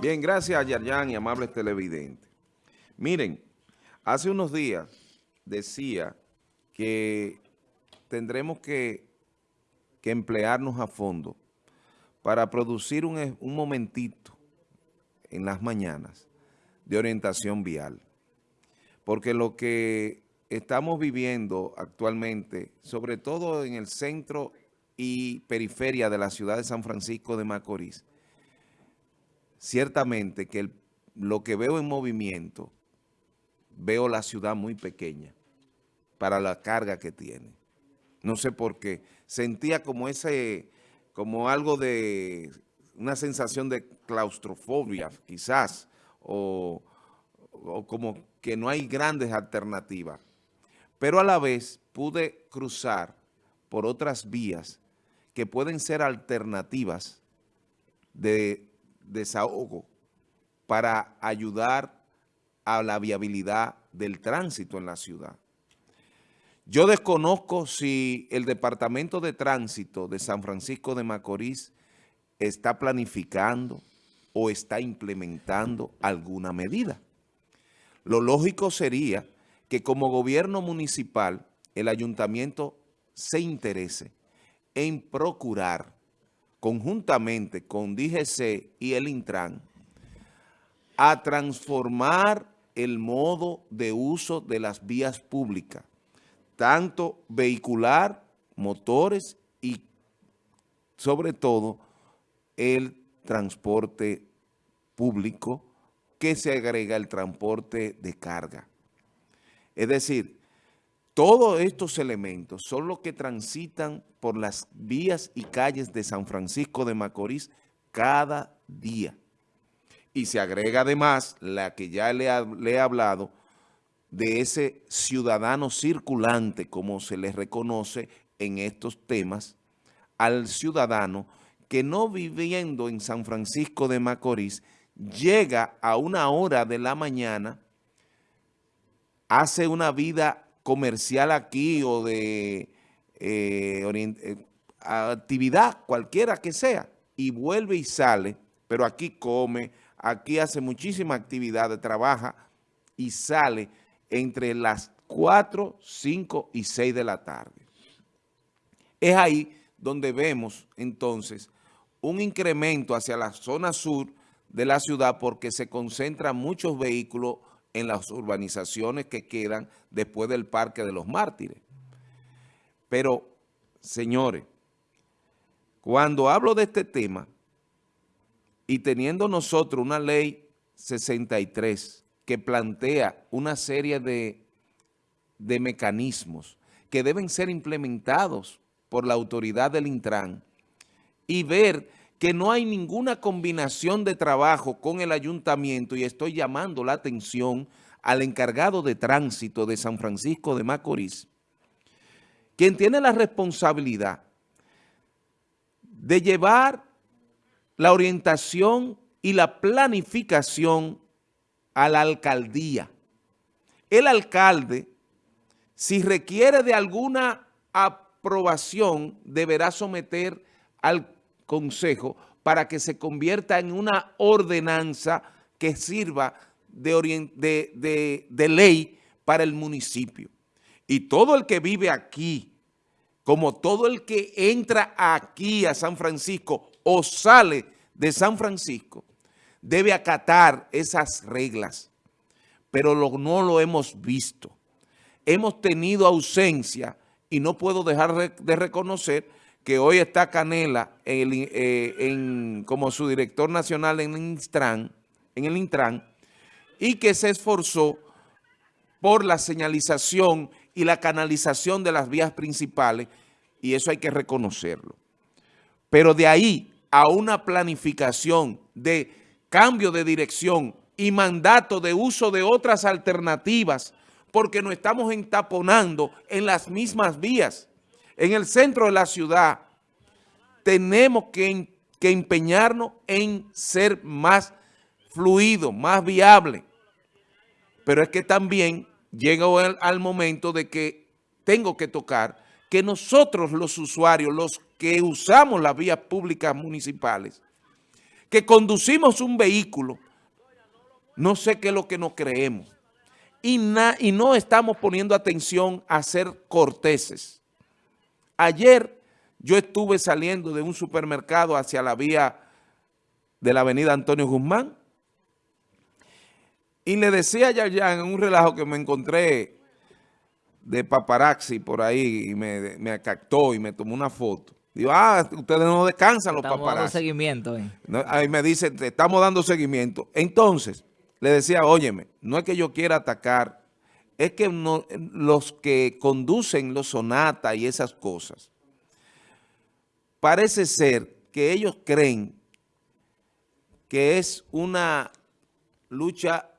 Bien, gracias Yarjan y amables televidentes. Miren, hace unos días decía que tendremos que, emplearnos a fondo para producir un momentito en las mañanas de orientación vial. Porque lo que estamos viviendo actualmente, sobre todo en el centro y periferia de la ciudad de San Francisco de Macorís, ciertamente que lo que veo en movimiento, veo la ciudad muy pequeña para la carga que tiene. No sé por qué. Sentía como ese, como algo de, una sensación de claustrofobia, quizás, o, o como que no hay grandes alternativas. Pero a la vez pude cruzar por otras vías que pueden ser alternativas de desahogo para ayudar a la viabilidad del tránsito en la ciudad. Yo desconozco si el Departamento de Tránsito de San Francisco de Macorís está planificando o está implementando alguna medida. Lo lógico sería que como gobierno municipal el ayuntamiento se interese en procurar conjuntamente con DGC y el Intran a transformar el modo de uso de las vías públicas, tanto vehicular, motores y sobre todo el transporte público que se agrega el transporte de carga. Es decir, todos estos elementos son los que transitan por las vías y calles de San Francisco de Macorís cada día. Y se agrega además la que ya le, he hablado de ese ciudadano circulante, como se le reconoce en estos temas, al ciudadano que no viviendo en San Francisco de Macorís, llega a una hora de la mañana, hace una vida comercial aquí o de eh, eh, actividad cualquiera que sea y vuelve y sale, pero aquí come, aquí hace muchísima actividad, trabaja y sale entre las 4, 5 y 6 de la tarde. Es ahí donde vemos entonces un incremento hacia la zona sur de la ciudad porque se concentran muchos vehículos en las urbanizaciones que quedan después del Parque de los Mártires. Pero, señores, cuando hablo de este tema y teniendo nosotros una ley 63 que plantea una serie de, de mecanismos que deben ser implementados por la autoridad del Intran y ver que no hay ninguna combinación de trabajo con el ayuntamiento y estoy llamando la atención al encargado de tránsito de San Francisco de Macorís, quien tiene la responsabilidad de llevar la orientación y la planificación a la alcaldía. El alcalde, si requiere de alguna aprobación, deberá someter al consejo para que se convierta en una ordenanza que sirva de, de, ley para el municipio. Y todo el que vive aquí, como todo el que entra aquí a San Francisco o sale de San Francisco, debe acatar esas reglas. Pero no lo hemos visto. Hemos tenido ausencia y no puedo dejar de reconocer que hoy está Canela eh, como su director nacional en el, Intran, en el Intran y que se esforzó por la señalización y la canalización de las vías principales y eso hay que reconocerlo. Pero de ahí a una planificación de cambio de dirección y mandato de uso de otras alternativas porque nos estamos entaponando en las mismas vías en el centro de la ciudad, tenemos que, empeñarnos en ser más fluido, más viable. Pero es que también llega el, al momento de que tengo que tocar que nosotros los usuarios, los que usamos las vías públicas municipales, que conducimos un vehículo, no sé qué es lo que nos creemos. Y, y no estamos poniendo atención a ser corteses. Ayer yo estuve saliendo de un supermercado hacia la vía de la avenida Antonio Guzmán y le decía a Yayan en un relajo que me encontré de paparazzi por ahí y me, me captó y me tomó una foto. Digo, ah, ustedes no descansan los estamos paparazzi. Dando seguimiento. Eh. Ahí me dice, te estamos dando seguimiento. Entonces, le decía, óyeme, no es que yo quiera atacar, es que los que conducen los sonatas y esas cosas, parece ser que ellos creen que es una lucha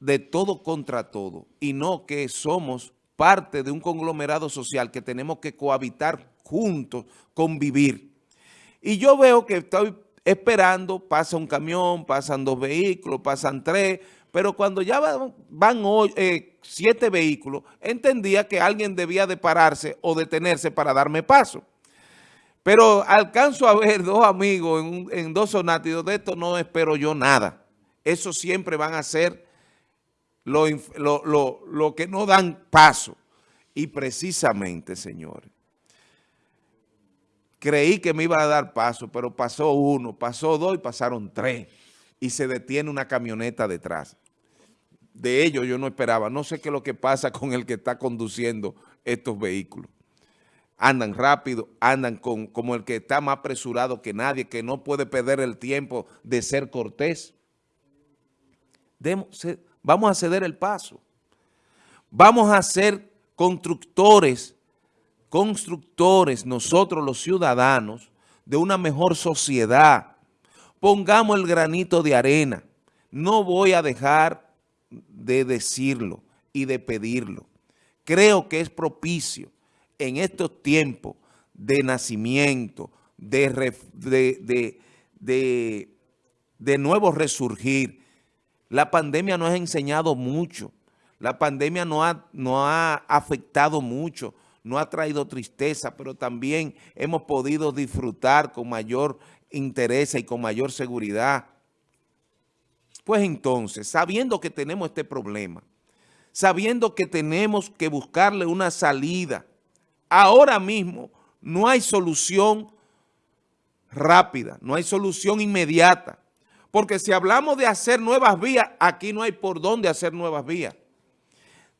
de todo contra todo y no que somos parte de un conglomerado social que tenemos que cohabitar juntos, convivir. Y yo veo que estoy esperando, pasa un camión, pasan dos vehículos, pasan tres, pero cuando ya van, eh, siete vehículos, entendía que alguien debía de pararse o detenerse para darme paso. Pero alcanzo a ver dos amigos en, dos sonátidos, de esto no espero yo nada. Eso siempre van a ser lo, lo que no dan paso. Y precisamente, señores, creí que me iba a dar paso, pero pasó uno, pasó dos y pasaron tres. Y se detiene una camioneta detrás. De ellos yo no esperaba. No sé qué es lo que pasa con el que está conduciendo estos vehículos andan rápido, andan con, como el que está más apresurado que nadie, que no puede perder el tiempo de ser cortés. vamos a ceder el paso. Vamos a ser constructores, constructores, nosotros los ciudadanos, de una mejor sociedad. Pongamos el granito de arena. No voy a dejar de decirlo y de pedirlo. Creo que es propicio en estos tiempos de nacimiento, de, de, de, nuevo resurgir, la pandemia nos ha enseñado mucho, la pandemia no ha, no ha afectado mucho, no ha traído tristeza, pero también hemos podido disfrutar con mayor interés y con mayor seguridad. Pues entonces, sabiendo que tenemos este problema, sabiendo que tenemos que buscarle una salida, ahora mismo no hay solución rápida, no hay solución inmediata. Porque si hablamos de hacer nuevas vías, aquí no hay por dónde hacer nuevas vías.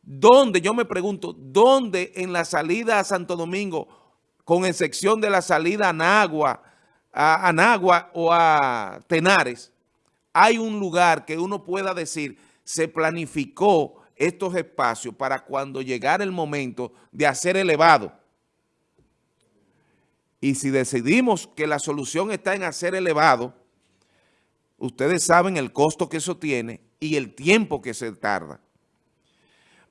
¿Dónde? Yo me pregunto, ¿dónde en la salida a Santo Domingo, con excepción de la salida a Nagua, a Anagua o a Tenares, hay un lugar que uno pueda decir, se planificó estos espacios para cuando llegara el momento de hacer elevado. Y si decidimos que la solución está en hacer elevado, ustedes saben el costo que eso tiene y el tiempo que se tarda.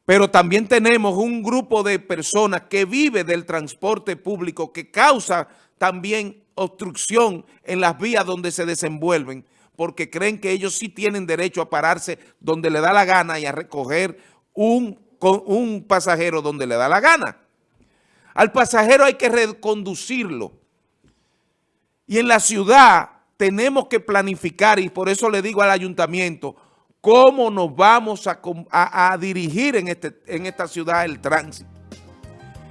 Pero también tenemos un grupo de personas que vive del transporte público que causa también obstrucción en las vías donde se desenvuelven porque creen que ellos sí tienen derecho a pararse donde le da la gana y a recoger un, un pasajero donde le da la gana. Al pasajero hay que reconducirlo. Y en la ciudad tenemos que planificar, y por eso le digo al ayuntamiento, cómo nos vamos a, dirigir en, este, en esta ciudad el tránsito.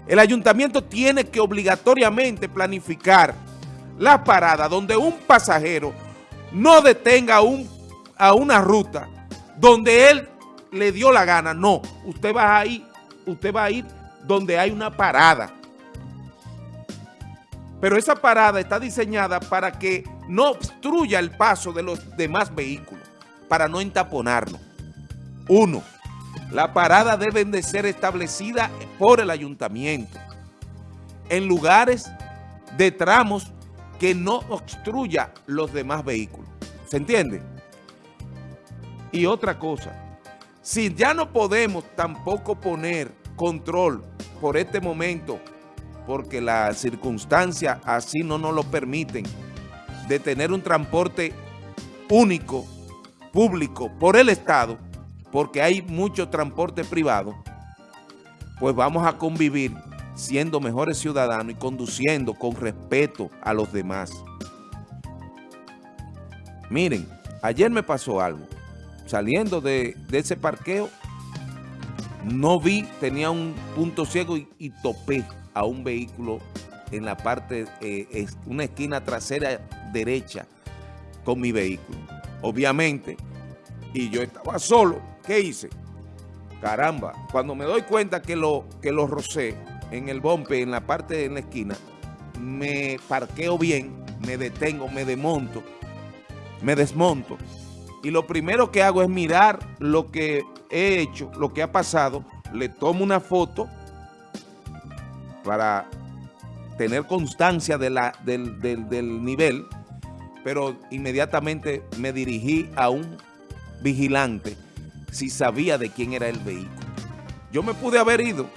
El ayuntamiento tiene que obligatoriamente planificar la parada donde un pasajero no detenga a una ruta donde él le dio la gana. No, usted va a ir, usted va a ir donde hay una parada. Pero esa parada está diseñada para que no obstruya el paso de los demás vehículos, para no entaponarlo. Uno, la parada deben de ser establecida por el ayuntamiento en lugares de tramos que no obstruya los demás vehículos. ¿Se entiende? Y otra cosa, si ya no podemos tampoco poner control por este momento, porque las circunstancias así no nos lo permiten, de tener un transporte único, público, por el Estado, porque hay mucho transporte privado, pues vamos a convivir siendo mejores ciudadanos y conduciendo con respeto a los demás. Miren, ayer me pasó algo. Saliendo de, de ese parqueo, no vi, tenía un punto ciego y, topé a un vehículo en la parte, eh, es una esquina trasera derecha con mi vehículo. Obviamente, y yo estaba solo, ¿qué hice? Caramba, cuando me doy cuenta que lo, que lo rocé en el bombe, en la parte en la esquina, me parqueo bien, me detengo, me desmonto, me desmonto. Y lo primero que hago es mirar lo que he hecho, lo que ha pasado, le tomo una foto para tener constancia de la, del, del, del nivel, pero inmediatamente me dirigí a un vigilante si sabía de quién era el vehículo. Yo me pude haber ido,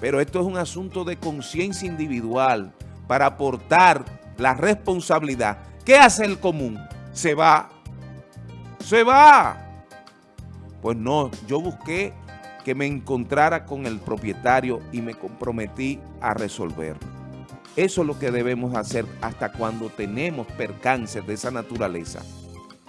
pero esto es un asunto de conciencia individual para aportar la responsabilidad. ¿Qué hace el común? Se va. Se va. Pues no, yo busqué que me encontrara con el propietario y me comprometí a resolverlo. Eso es lo que debemos hacer hasta cuando tenemos percances de esa naturaleza.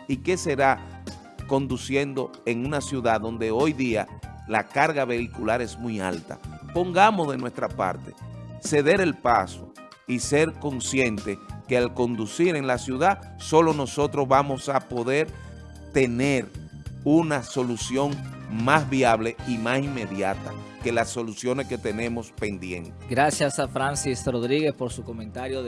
¿Y qué será conduciendo en una ciudad donde hoy día la carga vehicular es muy alta? Pongamos de nuestra parte, ceder el paso y ser consciente que al conducir en la ciudad, solo nosotros vamos a poder tener una solución más viable y más inmediata que las soluciones que tenemos pendientes. Gracias a Francis Rodríguez por su comentario. De